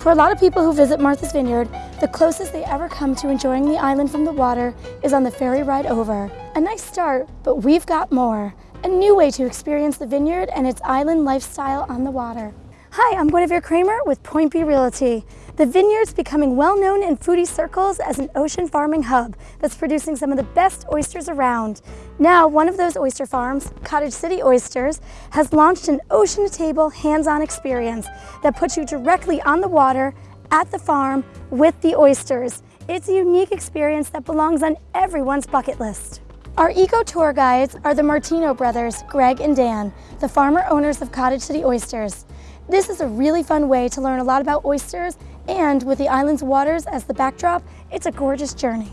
For a lot of people who visit Martha's Vineyard, the closest they ever come to enjoying the island from the water is on the ferry ride over. A nice start, but we've got more. A new way to experience the vineyard and its island lifestyle on the water. Hi, I'm Guinevere Kramer with Point B Realty. The vineyard's becoming well known in foodie circles as an ocean farming hub that's producing some of the best oysters around. Now, one of those oyster farms, Cottage City Oysters, has launched an ocean to table hands-on experience that puts you directly on the water at the farm with the oysters. It's a unique experience that belongs on everyone's bucket list. Our eco tour guides are the Martino brothers, Greg and Dan, the farmer owners of Cottage City Oysters. This is a really fun way to learn a lot about oysters and with the island's waters as the backdrop, it's a gorgeous journey.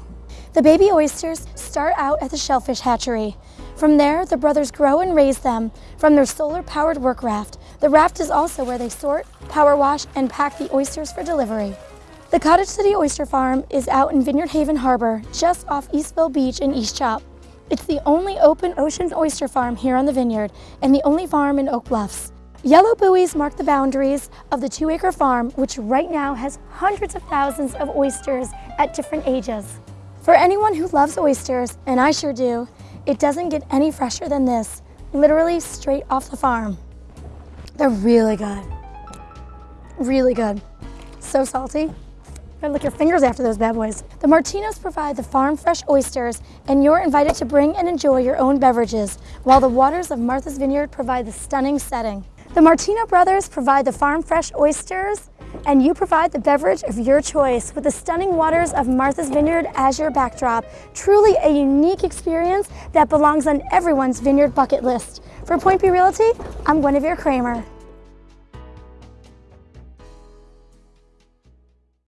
The baby oysters start out at the shellfish hatchery. From there, the brothers grow and raise them from their solar-powered work raft. The raft is also where they sort, power wash, and pack the oysters for delivery. The Cottage City Oyster Farm is out in Vineyard Haven Harbor, just off Eastville Beach in East Chop. It's the only open ocean oyster farm here on the vineyard and the only farm in Oak Bluffs. Yellow buoys mark the boundaries of the two-acre farm, which right now has hundreds of thousands of oysters at different ages. For anyone who loves oysters, and I sure do, it doesn't get any fresher than this, literally straight off the farm. They're really good. Really good. So salty. Gotta lick your fingers after those bad boys. The Martinos provide the farm fresh oysters, and you're invited to bring and enjoy your own beverages, while the waters of Martha's Vineyard provide the stunning setting. The Martino brothers provide the farm fresh oysters and you provide the beverage of your choice with the stunning waters of Martha's Vineyard as your backdrop. Truly a unique experience that belongs on everyone's vineyard bucket list. For Point B Realty, I'm Guinevere Kramer.